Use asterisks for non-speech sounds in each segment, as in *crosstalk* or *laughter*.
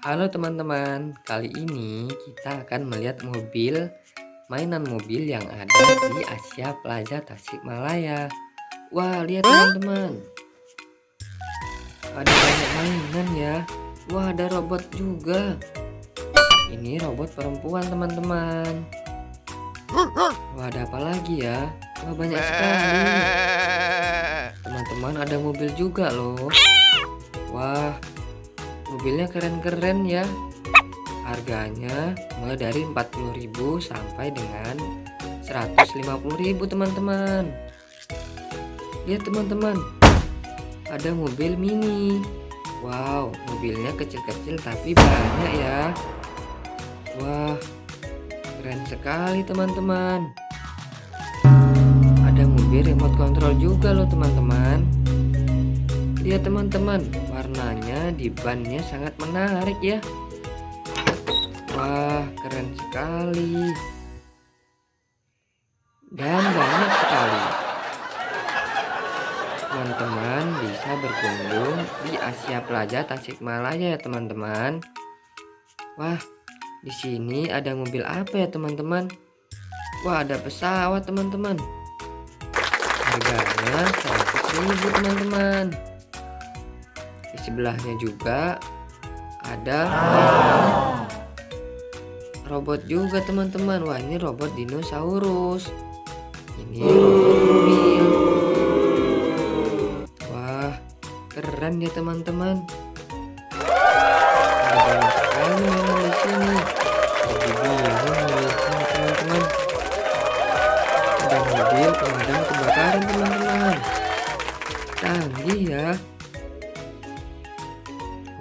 Halo teman-teman, kali ini kita akan melihat mobil mainan mobil yang ada di Asia Plaza Tasikmalaya. Wah, lihat teman-teman. Ada banyak mainan ya. Wah, ada robot juga. Ini robot perempuan teman-teman. Wah, ada apa lagi ya? Wah, banyak sekali. *laughs* Teman-teman, ada mobil juga loh. Wah, mobilnya keren-keren ya. Harganya mulai dari 40.000 sampai dengan 150.000 teman-teman. Lihat teman-teman. Ada mobil mini. Wow mobilnya kecil-kecil tapi banyak ya. Wah keren sekali teman-teman. Ada mobil remote control juga loh teman-teman. Lihat teman-teman di bannya sangat menarik ya. Wah keren sekali. Dan banyak sekali. Teman-teman bisa berkunjung di Asia Plaza Tasikmalaya ya teman-teman. Wah di sini ada mobil apa ya teman-teman? Wah ada pesawat teman-teman. Harganya 100.000 teman-teman. di sebelahnya juga ada robot juga teman-teman. Wah ini robot dinosaurus. Ini robot mobil wah keren ya teman-teman. Ada banyak sekali memang di sini. Jadi bingung teman-teman. Ada mobil pemadam kebakaran teman-teman. Canggih ya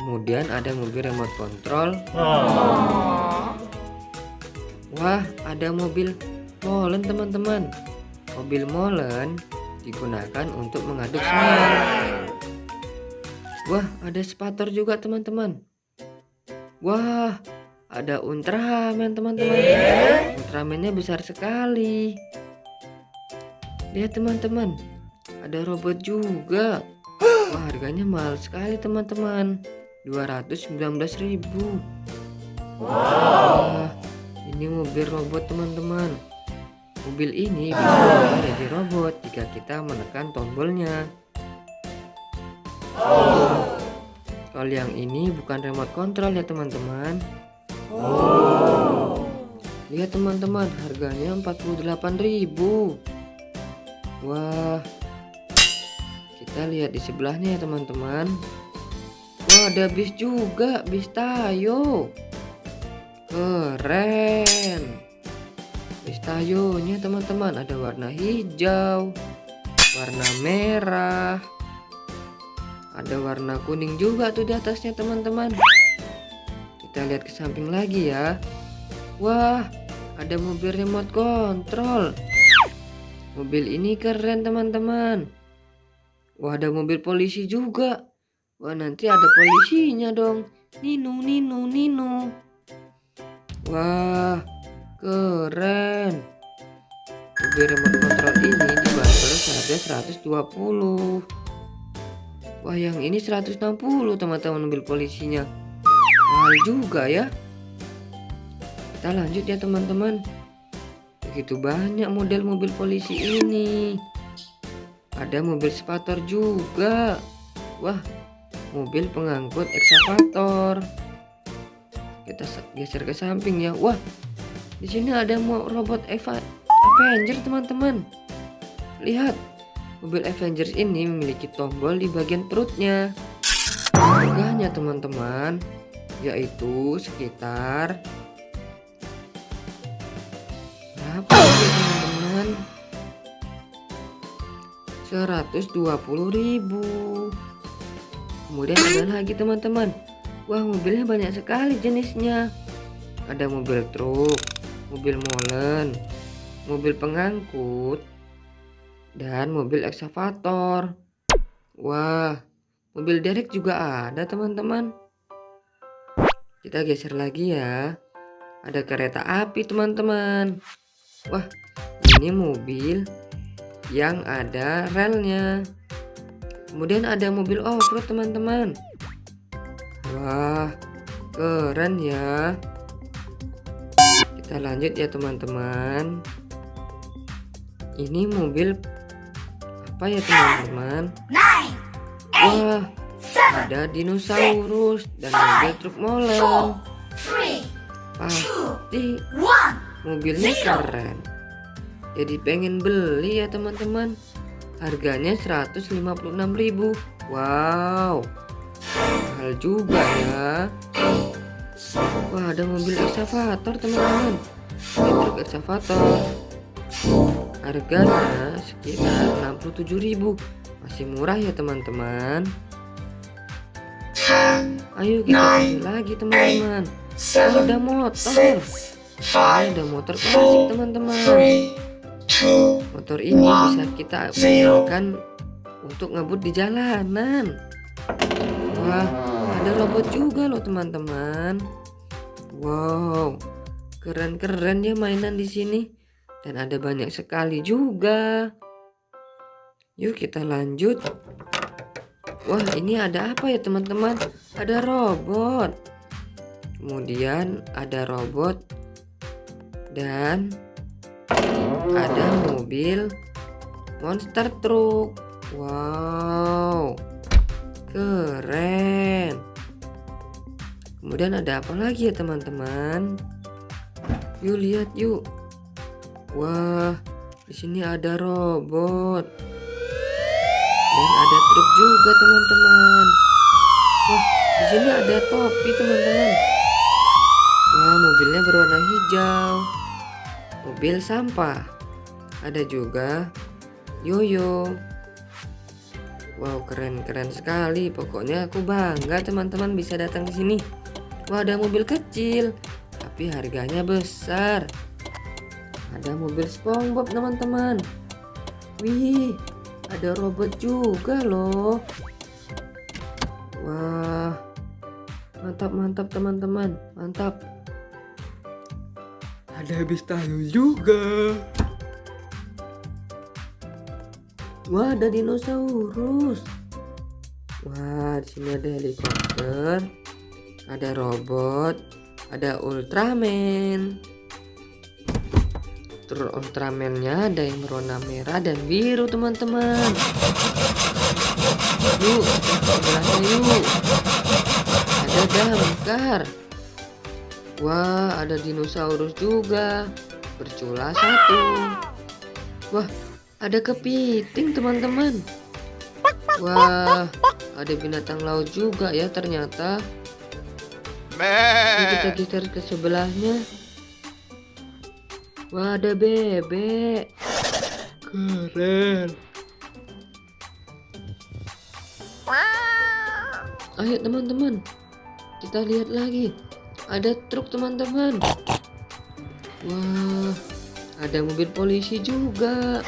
kemudian ada mobil remote control. Wah ada mobil molen teman-teman. Mobil molen digunakan untuk mengaduk semen wah ada spator juga teman-teman. Wah ada Ultraman teman-teman. Ultramannya besar sekali. Lihat teman-teman. Ada robot juga. Wah harganya mahal sekali teman-teman 219.000 Wah, ini mobil robot teman-teman. Mobil ini bisa menjadi robot jika kita menekan tombolnya. Oh. kalau yang ini bukan remote control ya teman-teman. Oh. lihat teman-teman harganya 48.000 wah. Kita lihat di sebelahnya ya teman-teman ada bis juga bis tayo. Keren. Bis tayonya teman-teman ada warna hijau warna merah ada warna kuning juga tuh di atasnya teman-teman. Kita lihat ke samping lagi ya. Wah ada mobil remote control. Mobil ini keren teman-teman. Wah ada mobil polisi juga Wah nanti ada polisinya dong. Nino, Nino, Nino. Wah, keren. Mobil remote control ini dibanderol seharga 120. Wah, yang ini 160 teman-teman mobil polisinya. Mahal juga ya. Kita lanjut ya teman-teman. Begitu banyak model mobil polisi ini. Ada mobil spator juga. Wah, mobil pengangkut ekskavator kita geser ke samping ya. Wah di sini ada robot Eva Avenger teman-teman. Lihat mobil Avengers ini memiliki tombol di bagian perutnya. Harganya teman-teman yaitu sekitar berapa ya teman-teman? 120.000 kemudian ada lagi teman-teman. Wah mobilnya banyak sekali jenisnya. Ada mobil truk mobil molen mobil pengangkut dan mobil eksavator wah mobil derek juga ada teman-teman. Kita geser lagi ya. Ada kereta api teman-teman. Wah ini mobil yang ada relnya Kemudian ada mobil off-road teman-teman. Wah, keren ya. Kita lanjut ya teman-teman. Ini mobil apa ya teman-teman? Wah ada dinosaurus dan mobil truk molen. Pasti mobilnya keren. Jadi pengen beli ya teman-teman harganya 156.000 wow. Mahal juga ya. Wah ada mobil excavator teman-teman. Truk excavator harganya sekitar 67.000 masih murah ya teman-teman. Ayo kita beli lagi teman-teman. Ada motor. Ada motor klasik teman-teman motor ini bisa kita gunakan untuk ngebut di jalanan. Wah ada robot juga loh teman-teman. Wow keren-keren ya mainan di sini. Dan ada banyak sekali juga. Yuk kita lanjut. Wah ini ada apa ya teman-teman? Ada robot. Kemudian ada robot dan ada mobil monster truck. Wow keren. Kemudian ada apa lagi ya teman-teman? Yuk lihat yuk. Wah di sini ada robot. Dan ada truk juga teman-teman. Wah di sini ada topi teman-teman. Wah mobilnya berwarna hijau. Mobil sampah ada juga yoyo. Wow keren-keren sekali. Pokoknya aku bangga teman-teman bisa datang ke sini. Wah ada mobil kecil tapi harganya besar. Ada mobil SpongeBob teman-teman. Wih ada robot juga loh. Wah mantap mantap teman-teman. Mantap. Ada bis tahu juga. Wah, ada dinosaurus. Wah, di sini ada helikopter, ada robot, ada Ultraman. Terus Ultramannya ada yang berwarna merah dan biru, teman-teman. Yuk, sebelahnya yuk. Ada damkar. Wah, ada dinosaurus juga. Bercula satu. Wah, ada kepiting teman-teman. Wah, ada binatang laut juga ya ternyata. Ini kita geser ke sebelahnya. Wah, ada bebek. Keren. Ayo teman-teman, kita lihat lagi ada truk teman-teman wah ada mobil polisi juga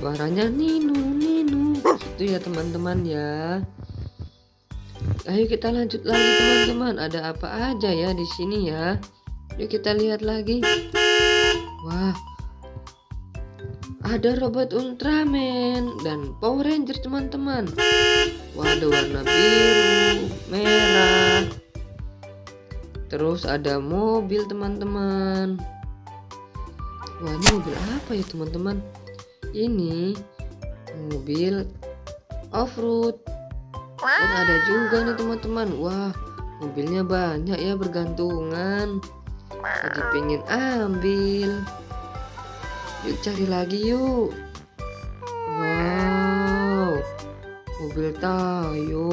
suaranya ninu ninu. Itu ya teman-teman ya. Ayo kita lanjut lagi teman-teman. Ada apa aja ya di sini ya? Yuk kita lihat lagi. Wah. Ada robot Ultraman dan Power Ranger teman-teman. Wah ada warna biru, merah. Terus ada mobil teman-teman. Wah ini mobil apa ya teman-teman Ini mobil off-road. Dan ada juga nih teman-teman. Wah mobilnya banyak ya bergantungan. Lagi pengen ambil. Yuk cari lagi yuk. Mobil tayo.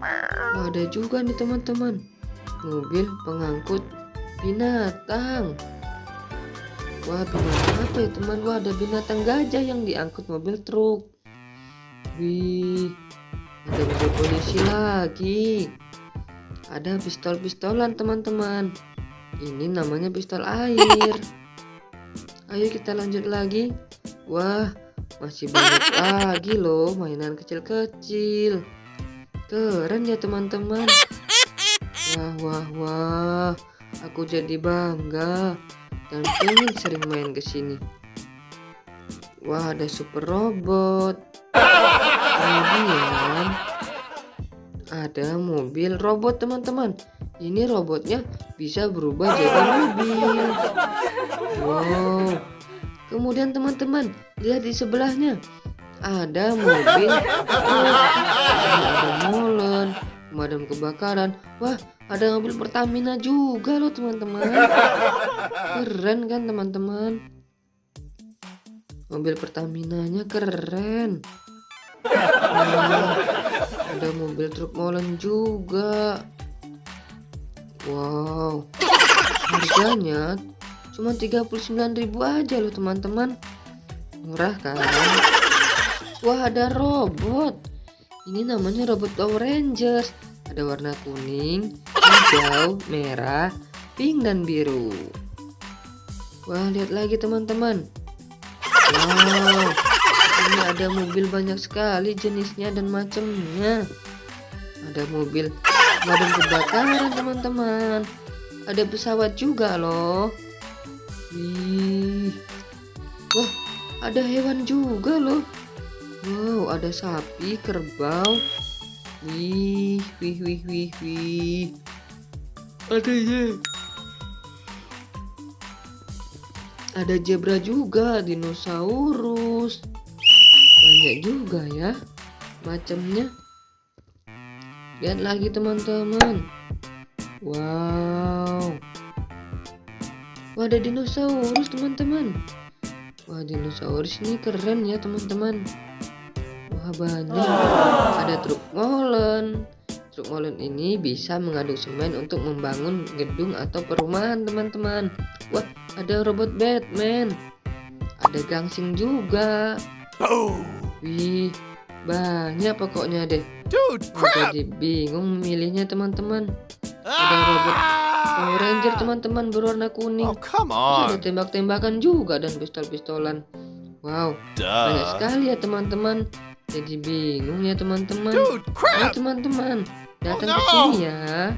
Oh, ada juga nih teman-teman. Mobil pengangkut binatang wah binatang apa ya teman wah ada binatang gajah yang diangkut mobil truk wih ada mobil polisi lagi ada pistol-pistolan teman-teman ini namanya pistol air ayo kita lanjut lagi wah masih banyak lagi loh mainan kecil-kecil. Keren ya teman-teman. Wah, wah, wah. Aku jadi bangga. Dan ingin sering main ke sini. Wah, ada super robot. Kemudian ada mobil robot teman-teman. Ini robotnya bisa berubah jadi mobil. Wow. Kemudian teman-teman lihat di sebelahnya. Ada mobil. Ada molen pemadam kebakaran. Wah ada mobil Pertamina juga loh teman-teman. *laughs* Keren kan teman-teman? Mobil Pertaminanya keren. Wah, ada mobil truk molen juga. Wow. Harganya cuma 39.000 aja loh teman-teman. Murah kan? Wah ada robot. Ini namanya robot Power Rangers. Ada warna kuning hijau merah pink dan biru. Wah lihat lagi teman-teman. Wow ini ada mobil banyak sekali jenisnya dan macamnya. Ada mobil pemadam kebakaran teman-teman. Ada pesawat juga loh. Wih. Wah ada hewan juga loh. Wow ada sapi kerbau. Wih wih wih wih wih ada ya ada zebra juga dinosaurus. Banyak juga ya macamnya lihat lagi teman-teman. Wow. Wah ada dinosaurus teman-teman. Wah dinosaurus ini keren ya teman-teman. Wah banyak. Ada truk molen truk molen ini bisa mengaduk semen untuk membangun gedung atau perumahan teman-teman. Wah ada robot Batman. Ada gangsing juga. Wih banyak pokoknya deh. Dude, crap! jadi bingung milihnya teman-teman. Ada robot Power Ranger teman-teman berwarna kuning. Oh, come Terus ada on. tembak-tembakan juga dan pistol-pistolan. Wow banyak Duh. sekali ya teman-teman. Jadi bingung ya teman-teman. Ayo teman-teman datang Oh, ke no. sini ya